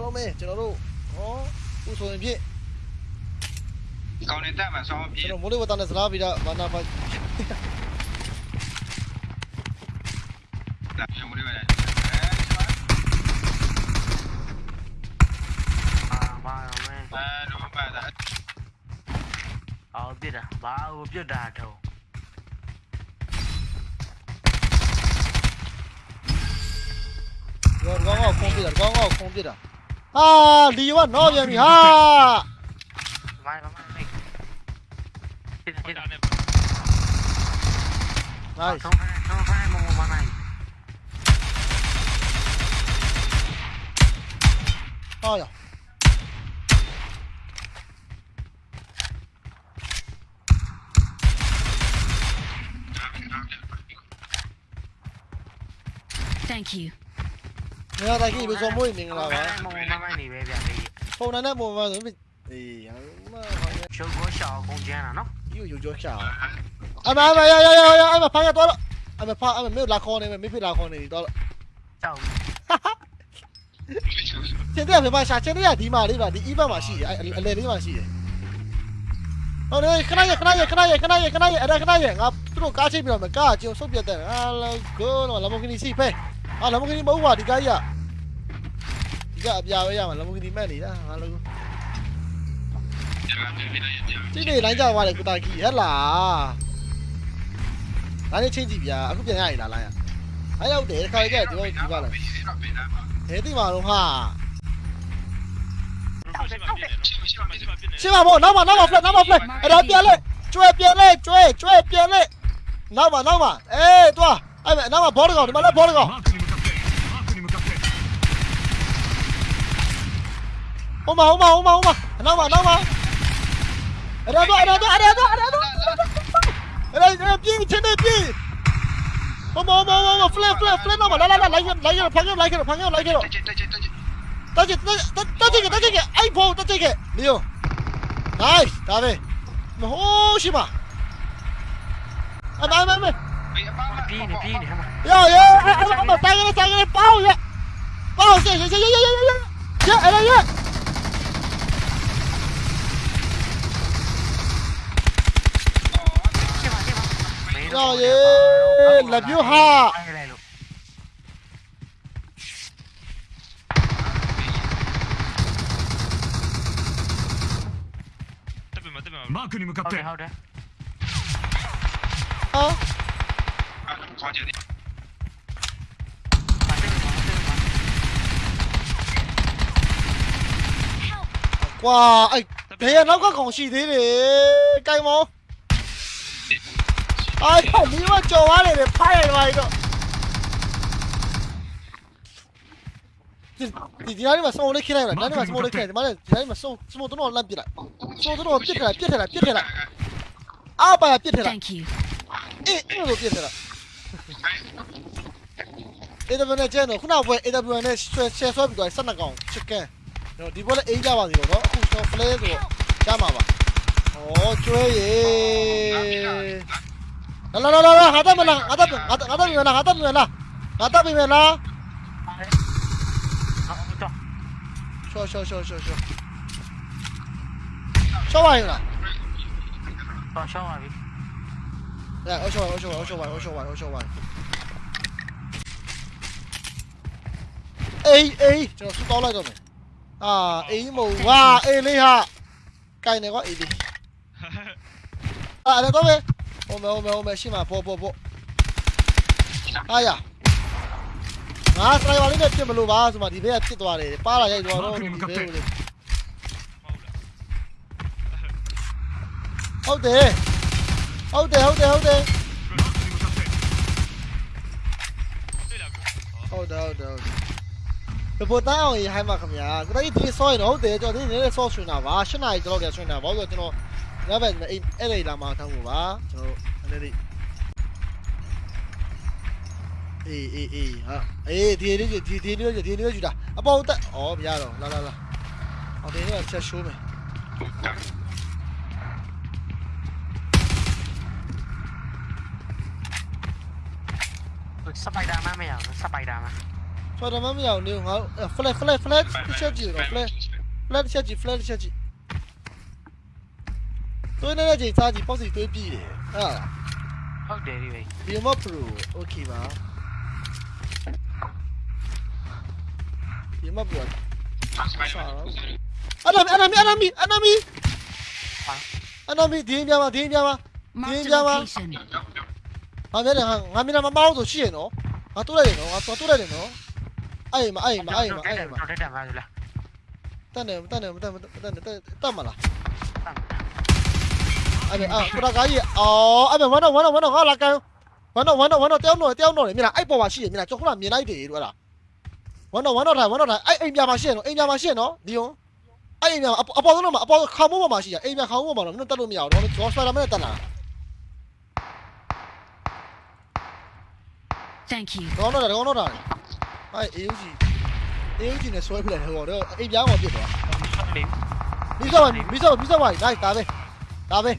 အားလုံးပဲကျွန်တော်တို့ဟောခုဆိုရင်ဖြင့်ကောင်းနေတဲ့မှာဆောင်းပြေကျွန်တော်မိုးလေဝသနဲ့စလားပြီးတော့ဘာနာပါတာပြေမလို့ရတယ်အာဘာရောမဲအဲလုံးပါတာအော်ပြစ်တာဘာကိုပြစ်တာတော့ရောကောင်းကောင်းခုံးပြတာကောင်းကောင်းခုံးပြတာဟာလီယောကတော့ပြန်ပြီဟာမိုင်းမိုင်းမိုင်းပြစ်ပြစ်တာ Ha, Liva ne yapıyorsun ha? Nice. Oh yeah. Thank you. မနိုင်ဟာရ Thank you. နေရာတိုင်းကြီးဘယ်ဆိုမွေးမင်္ဂလာပါမမမနိုင်နေပဲဗျာလေဖုန်းနဲ့ပုံမှန်ဆိုအေးဟာမဟာရရှုပ်ကိုရှောက်ကုန်ကျန်းတာနော်ယူယူကြောချာအမအမရရရရအမဖာရတော့အမဖာအမမေလာခေါ်နေမေဖေလာခေါ်နေတော့ကြောက်ကျင်တဲ့ဖေမရှာကျင်တဲ့ဒီမှာလေးပါဒီအီဘတ်မှာရှိတယ်အလေလေးမှာရှိတယ်ဟုတ်တယ်ခဏရခဏရခဏရခဏရခဏရအဲ့ဒါခဏရငါသူတို့ကားချိတ်ပြီးတော့မကားကျုံဆုတ်ပြတ်တယ်ဟာလောကိုတော့လမ်ဘိုဂီနီစီဖဲ ဟာလမ်ဘိုဂီနီမဟုတ်ပါဒီကားကြီးကဒီကအပြာပဲရမှာလမ်ဘိုဂီနီမဲ့နေတာဟာလောဒီနေ့လိုင်းကြသွားတယ်ကိုတာကြီးဟဲ့လားဒါနဲ့ချင်းကြည့်ဗျာအခုပြန်ရည်လားလိုင်းရအဲ့ရောက်တယ်ခါကြဒီလိုဒီပါလားဟဲ့ဒီမှာတော့ဟာရှင်းပါဘောနောက်မှာနောက်မှာ flat နောက်မှာ flat အဲ့ဒါပြန်လဲကျွဲပြန်လဲကျွဲကျွဲပြန်လဲနောက်မှာနောက်မှာအေးတွားအဲ့မဲ့နောက်မှာဘောတကောင်ဒီမှာလဲဘောတကောင် 好嘛好嘛好嘛好嘛，来嘛来嘛！哎呀都哎呀都哎呀都哎呀都！哎呀哎呀！兵，天哪兵！我我我我我飞了飞了飞了，来来来来一个来一个朋友来一个朋友来一个！大姐大姐大姐大姐大姐大姐，哎宝大姐姐！没有，来大卫，好些嘛？哎，来来来！来来来！哟哟哎哎哎！三个三个宝爷，宝爷爷爷爷爷爷！哎呀哎呀！cho vậy làm you ha マークに向かって。あ。哇，哎，睇下谂緊講事啲嚟，雞毛。 아야니만 좀 아래 내 파야 와 이거 디디아리만 쏘 오래 키라이라 나리만 쏘 오래 키라이라 말해 디디아리만 쏘 쏘모 들어 올라 비라 쏘 들어 삐테라 삐테라 삐테라 아빠야 삐테라 에 이거 삐테라 AWN ကျဲတော့ခုနပွဲ AWN နဲ့ share ဆွဲပြီးတော့ဆက်နှစ်ကောင် chicken တော့ဒီပွဲလည်းအေးကြပါသေးတော့နော်အခုတော့ play ဆိုတော့ကြမှာပါဩကျွဲရေ Lah lah lah lah, hadap mana? Hadap hadap hadap mana? Hadap mana? Hadap mana? Show show show show show. Show wide lah. Show show wide. Dạ, ôi show wide, ôi show wide, ôi show wide, ôi show wide, ôi show wide. Ê ê, chờ sút to lại rồi này. À, ý mù quá, ê ly hạ. Cây này quá ý đi. À, đây có về. ဟိုမဲဟိုမဲဟိုမဲရှေ့မှာပေါ်ပေါ်ပေါ်အာရငါစနိုက်ပါလေးနဲ့ပြစ်မလို့ပါဆိုမှဒီဘက်ကပြစ်သွားတယ်ပါလာရိုက်သွားတော့ဒီဘက်ကိုလေဟုတ်တယ်ဟုတ်တယ်ဟုတ်တယ်ဟုတ်တယ်ဟုတ်တယ်ဟုတ်တယ်ဒီပေါ်တောင်းရင်ဟိုင်းပါခင်ဗျာကျွန်တော်ဒီဒီဆော့ရင်ဟုတ်တယ်ကျွန်တော်ဒီနည်းနည်းဆော့ဆွင်တာပါ၈နာရီကျွန်တော်ကြာဆွင်တာဘာလို့ဆိုတော့ကျွန်တော် ညဘက်အဲ့အဲ့လေလာမှထောင်းဖို့ပါကျွန်တော်နည်းနည်းလေးအေးအေးအေးဟာအေးဒီလေးဒီဒီလေးဒီလေးယူတာအပေါ်တက်ဩမရတော့လာလာလာအော်ဒီနေ့ချက်ရှိုးမယ်စပိုက်ဒါမမရဘူးစပိုက်ဒါမဖော်တယ်မမရအောင်နေငါ flat flat flat တစ်ချက်ကြည့်တော့ flat flat တစ်ချက်ကြည့် flat တစ်ချက်ကြည့် သွေးနေတဲ့ချိန်စားကြည့်ပေါ့စီသွေးပြည့်တယ်အဲ့ဒါ ဟုတ်တယ်ဒီပဲ ဒီမပရိုโอเคပါဒီမပရို enemy enemy enemy enemy enemy ဒီင်းပြမှာဒီင်းပြမှာ Marked Bien, a ya va. location. ငါမျက်နှာငါငါမျက်နှာမမောင်းဆိုရှိရနော်ငါတိုးလိုက်တယ်နော်ငါသွားတိုးလိုက်တယ်နော်အဲ့မှာအဲ့မှာအဲ့မှာအဲ့မှာ တက်တက်ပါလား တန်တယ်တန်တယ်တန်တယ်တန်တယ်တတ်မလားအဲ့ဒါအာကိုရကားကြီးအော်အဲ့မှာဝမ်းတော့ဝမ်းတော့ဝမ်းတော့ငါလာကန်ဝမ်းတော့ဝမ်းတော့ဝမ်းတော့တယောက်တော့တယောက်တော့လေမြင်လား အဲ့ပေါ်မှာရှိရမြင်လားကျွန်တော်ကမြင်လိုက်တယ်တို့အဲ့ဒါဝမ်းတော့ဝမ်းတော့ထိုင်ဝမ်းတော့ထိုင်အဲ့အိမ်ပြမှာရှိရနော်အိမ်ပြမှာရှိရနော်ဒီယွန်အဲ့အိမ်ပြအပေါ်ဆုံးတော့မှာအပေါ်ခေါင်းမိုးပေါ်မှာရှိရအိမ်ပြခေါင်းမိုးပေါ်မှာတော့မင်းတက်လို့မရဘူးတော့ကျွန်တော်စပါဒါမနဲ့တက်လာ Thank you. ကောင်းတော့တယ်ကောင်းတော့တယ်အဲ့အေယူဂျီအေယူဂျီနဲ့ဆွဲပြလိုက်တယ်ဟောတော့အိမ်ပြားမှာပြစ်သွား လေ မိစောမိစောမိစောပါနိုင်ဒါပဲဒါပဲ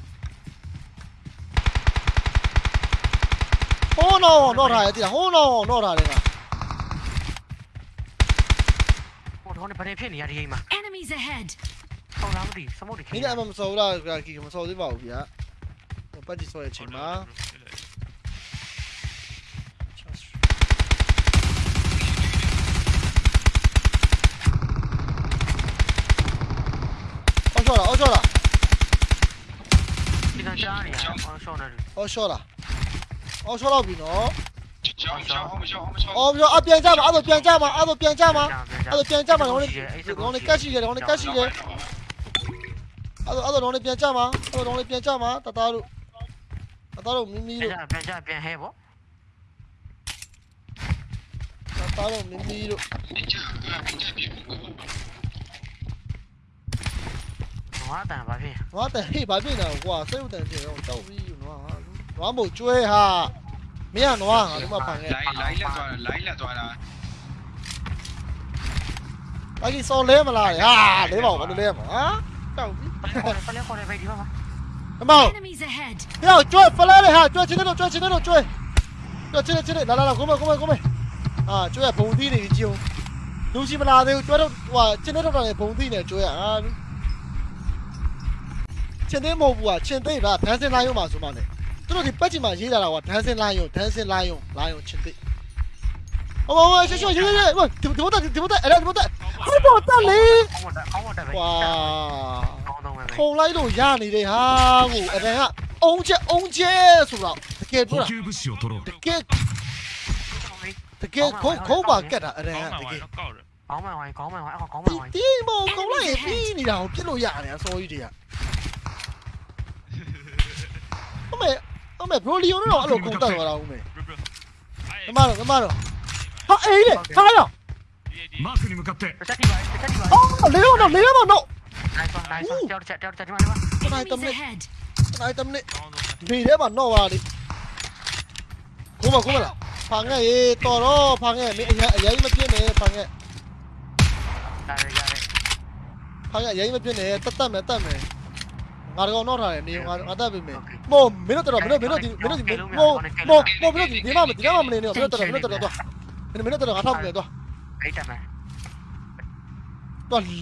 ဟိုးနော်တော့ထားရတိဟိုးနော်တော့ထားတယ်ကဟိုတော့နေဘာဖြစ်နေရဒီအိမ်မှာ Enemies ahead. ဟုတ်လားမသိစမုတ်တွေဒီနေ့အမမစောလားကီမစောသေးပါဘူးဗျာပတ်ကြည့်စောရဲ့ချိန်မှာအော်ရှော့လားအော်ရှော့လားဒီကကြားနေရအောင်ရှောင်းနေတယ်အော်ရှော့လား 哦，说到比侬。行行，我不行，我们行。哦，不行，阿边站吗？阿都边站吗？阿都边站吗？阿都边站吗？龙的龙的干洗的，龙的干洗的。阿都阿都龙的边站吗？阿都龙的边站吗？打打路，打打路，咪咪路。边站边黑不？打打路，咪咪路。我华等八片。我华等黑八片的，我，谁有等这种倒霉？nó bổ chui ha mấy à nó à đúng mà bằng lấy lấy là toàn lấy là toàn là lấy cái so lấy mà lại. Ha lấy bảo vẫn được lấy mà á? Đâu bảo chui phải lên này ha chui trên đây rồi chui trên đây rồi chui chui trên đây trên là là là cố mày cố mày cố mày à chui là bùng đi này chiều. Đúng gì mà là đâu chui đâu. Wow trên đây đâu là bùng đi này chui à? Trên đây màu à trên đây là tháng trên lai mà số mà này? မောင် Enemies ahead. ဟဲ့ကျွဲဖလာလေဟာကျွဲချင်းတို့ကျွဲချင်းတို့ကျွဲကျွဲချင်းချင်းလာလာလာကိုမကိုမကိုမအာကျွဲဘုံသီးနေကြုံလူရှိမလာသေးဘူးကျွဲတို့ဟိုချင်းတို့တော့လည်းဘုံသီးနေကျွဲဟာချင်းသိမဟုတ်ဘူးကချင်းသိပါဒန်းစင်လိုင်းရုံမှာဆိုမှနဲ့သူတို့ဒီပတ်ချင်မှာရေးလာတာကဒန်းစင်လိုင်းရုံဒန်းစင်လိုင်းရုံလိုင်းရုံချင်းသိဟိုဟိုရှေ့ရှေ့ရေးရေးဟိုဒီဘတ်ဒီဘတ်အဲ့ဒါဒီဘတ်ဟိုဘောတက်လေ ခေါင်းမတက်ခေါင်းမတက်ပဲ ဝါ ခေါင်းတော့ပဲ ခုံလိုက်လို့ရနေတဲ့ဟာကိုအဲ့ဒါကအုံးချက်အုံးချက်ဆိုတော့တကယ်ပြော 補 တာ 給物資を取ろう တကယ်တကယ်ခုံးခုံးပါကက်တာအဲ့ဒါ ကောင်း က ပါ တကယ် တော့ကောက်တယ် ခေါင်းမဝိုင်းခေါင်းမဝိုင်းအော်ခေါင်းမ ဒီ ဝိုင်း ဒီမောခုံးလိုက်ပြီးနေတာကိုပြစ်လို့ရတယ်အစောကြီးတွေကအမေ အမေဘရိုလီယိုတော့အဲ့လိုခုံးတက်သွားတာဦးမေ ブルブルはい ဓမ္မတော့ဓမ္မတော့ဟာအေးလေဟာရော マークに向かって တက်တိပါတက်တိပါ အော်လေရောတော့လေရောတော့ နိုင်ပါနိုင်ပါကြောက်ချက်ကြောက်ချက်ဒီမှာဒီမှာ နိုင်တ Enemies မနစ် ahead. နိုင်တမနစ် ကောင်းဆုံးပဲ ဒီထဲမှာတော့ပါလေကိုမကိုမလားဖာငဲ့ရေတော်တော့ဖာငဲ့မင်းအရင်အရင်မပြင်းနဲ့ဖာငဲ့ ဒါရရတယ် ဖာငဲ့အရင်မပြင်းနဲ့တတ်တတ်မယ်တတ်မယ် ငါတော့တော့ထားတယ်နေငါငါတတ်ပြီမယ်မို့မင်းတို့တော်မင်းတို့မင်းတို့ဒီမင်းတို့ဒီမို့မို့မို့မင်းတို့ဒီဒီမှာဒီမှာမနေနဲ့မင်းတို့တော်မင်းတို့တော်တော့မင်းတို့တော်ငါထောက်ပြီတော့အိတ်တယ်မယ်တော့လီ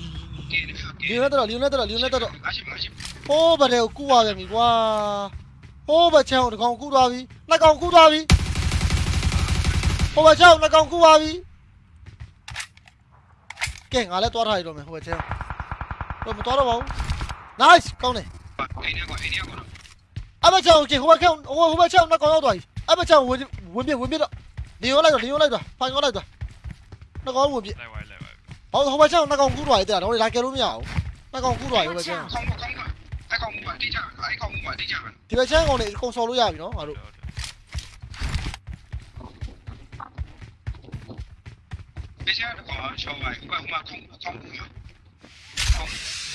ယိုနဲ့တော်လီယိုနဲ့တော်လီယိုနဲ့တော်အရှိမရှိဟိုးဗတဲ့ကိုကူသွားပြန်ပြီကွာဟိုးဗချမ်းကိုတကောင်ကူသွားပြီနှစ်ကောင်ကူသွားပြီဟိုးဗချမ်းကိုနှစ်ကောင်ကူသွားပြီကဲငါလည်းတွားထားရတော့မယ်ဟိုးဗချမ်းတော့မတွားတော့ပါဘူး nice ကောင်းတယ် anh bắt chồng chỉ không bắt không không bắt chồng nó có đâu tuổi anh bắt chồng muốn muốn biết muốn biết đó đi nó lại rồi đi nó lại rồi phải nó lại rồi. Nó có muốn biết không không bắt chồng nó còn cú đuổi từ nó lái kia luôn nhở nó còn cú đuổi rồi chứ thì bây giờ còn lại không so luôn nhở nó, mà đủ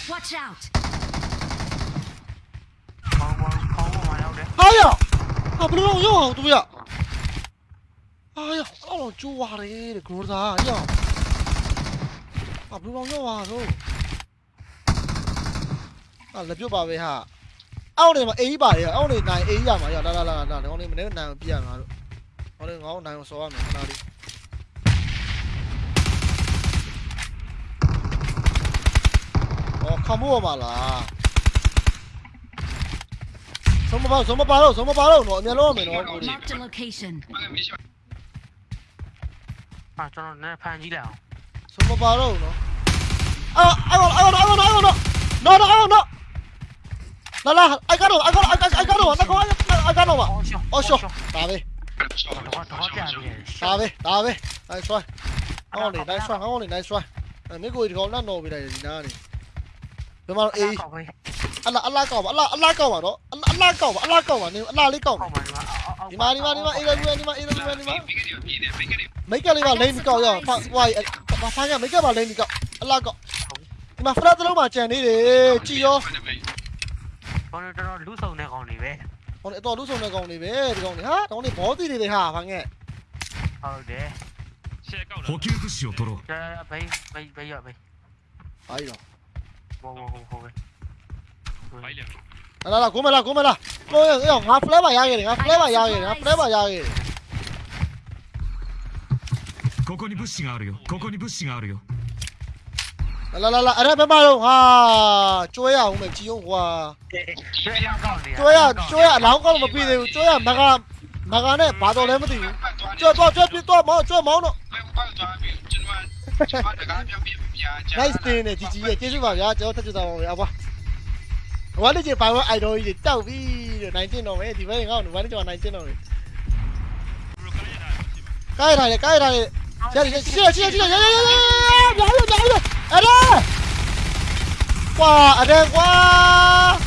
Watch out! ဘောင်းဘောင်းဘောင်းပေါ်မှာရောက်တယ်။ဟာရ။ဟာဘယ်လိုရောက်အောင်သူရ။ဟာရ။အော်ကျိုးရတယ်တဲ့ဂရိုသာရ။ဟာဘယ်လိုရောက်အောင်ဆို။ဟာလက်ပြုတ်ပါပဲဟာ။အောက်နေမှာအေးပါတယ်အောက်နေနိုင်အေးရမှာရလာလာလာလာကောင်းနေမနေနိုင်ပြရငါတို့။ဟောလေငေါ့နိုင်အောင်စော်ရမယ်ခဏလေး။哦，看不嘛啦。Sống một bao, sống một bao đâu, sống một bao đâu, nội miên lô mày nó. Mark the location. À cho nó nè phan gì đảo. Sống một bao đâu nó. À, ai còn, ai còn, ai còn, ai còn. Nó nó ai còn nó. Là là, ai cắt rồi, ai cắt, ai cắt, ai cắt rồi, nó có ai cắt rồi mà. Ôi xô, tà đi. Tà đi, tà đi. Đây xoay. Nó này đây xoay, nó này đây xoay. Mấy người thì có nó nổ bị này gì nào này. Được mà, ý. Ăn là ăn la cầu mà, ăn la ăn la cầu mà đó anh la cổng anh la cổng à anh la lấy cổng đi mà đi mà đi mà đi lên đi mà đi lên đi mà đi mà mấy cái đi vào lên cậu rồi phạt quay mà phạt nhà mấy cái vào lên cậu anh la cậu đi mà phát ra lúc mà chèn đi để chi yo con này nó lú sâu này còn gì về con này to lú sâu này còn gì về thì còn gì hả con này bó gì thì để hả phạt nghe. Ờ để. 補給物資を取ろう。じゃあ、バイバイバイバイ。あいいの。もうもうもうもう。バイバイ。 လာလာကိုမလားကိုမလားကိုရငါဖလဲပါရခဲ့တယ်ငါဖလဲပါရခဲ့တယ်ငါဖလဲပါရခဲ့တယ် ここに物資があるよここに物資があるよ လာလာလာအဲ့ဒါဘယ်မှာတော့ဟာကျွဲရအောင်မယ်ကြည်အောင်ကွာ ကျွဲရကောက်နေ ကျွဲရကျွဲရအလောင်းကောက်မပြီးသေးဘူးကျွဲရမကမကနဲ့ဘာတော်လဲမသိဘူးကျွဲတော့ကျွဲပြတော့မောကျွဲမောင်းတော့ ဘယ်ဘာသွားပြီးကျွန်တော်ကျွန်တော်တကားပြောပြပြချာ nice တင်နေជីជីရဲ့ကျေးဇူးပါဗျာကျွန်တော်ထပ်ကြတာပါဗျာအဘွားဝါလေးကြီးပို 我呢只白我爱到伊走比南京路咩地方嚟講，我呢只話南京路。cái này cái này chết chết chết chết chết rồi rồi rồi ở đây qua ở đây qua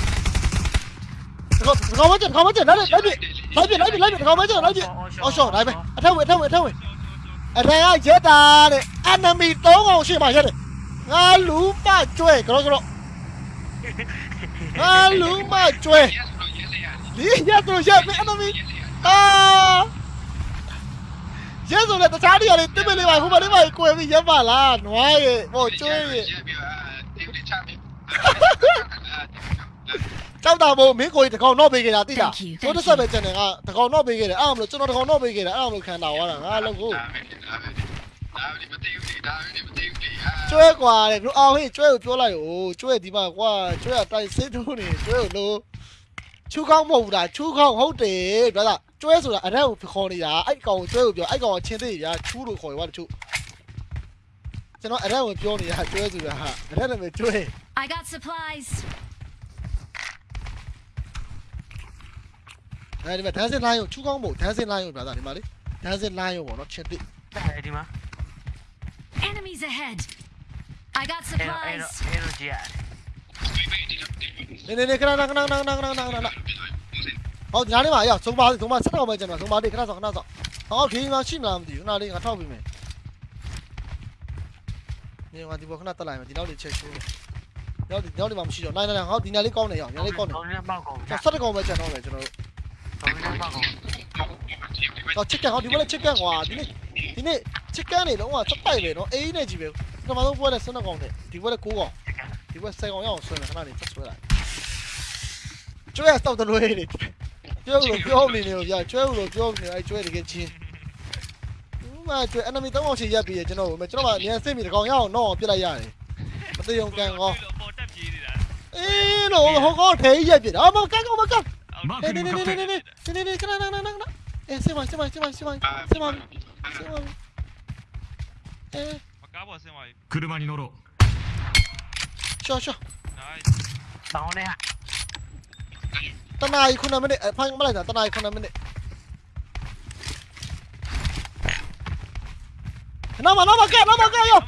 không không mất chuyện không mất chuyện đấy đấy bị đấy bị đấy bị đấy bị không mất chuyện đấy bị ô sổ đấy mày ở đâu vậy đâu vậy đâu vậy ở đây ai chết ta này anh em bị tố ngon xuyên bài chết này ngã lú ba chuệ cái đó cái đó ထက်ဝင်အထက်ဝင်အထက်ကရက်တာတဲ့ enemy 3ကောင်ရှိမှရက်တယ်ငါလူမကျွဲကြောကြောငါလူမကျွဲ yes လို့ yes ရဒီရက်တို့ရက်ပဲ enemy အာရက်ဆိုလည်းတခြားနေရာတွေတိမလေးပါဟိုမှာလေးပါကိုယ်ပြီးရက်ပါလားနွားရဲ့ဟိုကျွဲရဲ့ပြတိတိချပြီကြောက်တာမို့မင်းကိုကြီးတကောင်တော့ပေးခဲ့တာတိလား Thank you, သို့ thank တစ်ဆက်ပဲကျန်တယ်ကတကောင်တော့ပေးခဲ့တယ်အဲ့ဒါမလို့ကျွန်တော်တကောင်တော့ပေးခဲ့တယ်အဲ့ဒါမလို့ခံတာသွားတာငါလုံးကိုဒါ ကျွဲကွာတဲ့ဘလို့အောင်ဟေးကျွဲကိုပြောလိုက်ဟိုကျွဲဒီမှာကွာကျွဲကတိုက်စစ်ထိုးနေကျွဲကိုလို့ချူကောင်းမဟုတ်ဘူးလားချူကောင်းဟုတ်တယ်ဗျာလားကျွဲဆိုတာအရက်ကိုခေါ်နေတာအဲ့ကောင်ကိုကျွဲကိုပြောအဲ့ကောင်ကချင်းသေးဗျာချူလို့ခေါ်ရွာတချို့ကျွန်တော်အရက်ကိုပြောနေတာကျွဲဆိုတာဟာအရက်လည်းပဲကျွဲ I got supplies. အဲဒီမှာဒန်းစင်လိုင်းကိုချူကောင်းမို့ဒန်းစင်လိုင်းကိုဗျာသားဒီမှာလေဒန်းစင်လိုင်းကိုပေါ့နော်ချင်းသေး ဒီမှာ Enemies ahead. I got အဲ့တော့အဲ့ supplies. တော့အဲ့တော့ကြီးရနေနေနေခဏခဏခဏခဏခဏခဏခဏဟောညာလေးပါရောက်သုံးပါသုံးပါဆက်တော့ပဲကျွန်တော်သုံးပါလေးခဏဆောင်ခဏဆောင်ဟောဒီမှာရှိမလားမသိဘူးခဏလေးငါထောက်ပြီးမယ်နေငါဒီဘောခဏတက်လိုက်မယ်ဒီနောက်လေးချက်ချိုးမယ်ရောက်ဒီနောက်လေးမှမရှိတော့နို ချစ်ကန်နေလုံးဝစပိုက်ပဲနော်အေးနဲ့ကြီးပဲပထမဆုံးပွဲလဲ12កောင်နဲ့ဒီပွဲလဲ9កောင်ဒီပွဲ10កောင်ရအောင်ဆွဲမယ်ခဏနေဆက်ဆွဲလိုက်ကျွဲတော့တလွဲနေကျွဲလို့ပြောနေနေလို့ပြကျွဲလို့ပြောနေအဲကျွဲတကယ်ချင်းဥမာကျွဲ enemy 3កောင်ချင်ရက်ပြီးရကျွန်တော်ကိုကျွန်တော်ကအမြန်စစ်ပြီးတကောင်ရအောင်တော့ပြစ်လိုက်ရတယ်မသိအောင်ကန်ကောအေးလို့ဟောကောထဲရက်ပြစ်အာမကန်ကောမကန်နေနေနေနေနေနေနေနေကနေနေကနေနေနေအေးစစ်ပါစစ်ပါစစ်ပါစစ်ပါစစ်ပါစစ်ပါ 에 이. 아까 봐 쌤 아. 그르마니 노 로. 쇼 쇼. 나이 스. 나오 네. တနားကြီးခုနှစ်မိနစ်အဖိုင်မလိုက်တာတနားကြီးခုနှစ်မိနစ်နာမနာမကဲနာမကဲယော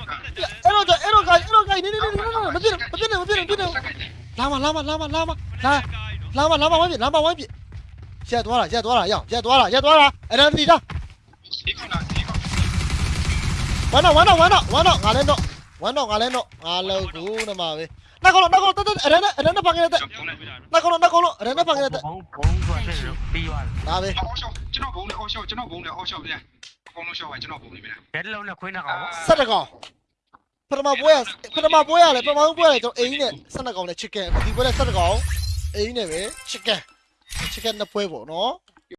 အဲ့တော့အဲ့တော့ကအဲ့တော့ကနေနေနေနေမပြည့်မပြည့်မပြည့်မပြည့်လာမလာမလာမလာမလာလာမလာမဝိုင်းပြလာမဝိုင်းပြရက်သွားတာရက်သွားတာရောက်ရက်သွားတာရက်သွားတာအရန်တီတာဒီခုနာဒီ ဝမ်းတော့ဝမ်းတော့ဝမ်းတော့ဝမ်းတော့ငါလည်းတော့ဝမ်းတော့ငါလည်းတော့ငါလည်းကူနမပဲနောက်ကောင်နောက်ကောင်တက်တက်အဲ့ဒါနဲ့အဲ့ဒါနဲ့ပါခဲ့တဲ့ပြောလိုက်ပြီလားနောက်ကောင်နောက်ကောင်အဲ့ဒါနဲ့ပါခဲ့တဲ့ဘုံဘုံဆိုတဲ့ပြီးသွားတယ်ဒါပဲအော်ရှော့ကျွန်တော်ဘုံလေအော်ရှော့ကျွန်တော်ဘုံလေအော်ရှော့ဗျာအကုန်လုံးရှော့ပါကျွန်တော်ဘုံလေဗျာဘယ်လုံးနဲ့ခွင်းတော့ကောင်ဆက်တကောင်ပထမပွဲရပထမပွဲရလေပထမပွဲရလေကျွန်တော်အိမ်နဲ့ဆက်တကောင်နဲ့ chicken ဒီပွဲနဲ့ဆက်တကောင်အိမ်နဲ့ပဲ chicken chicken နှစ်ပွဲပေါ့နော်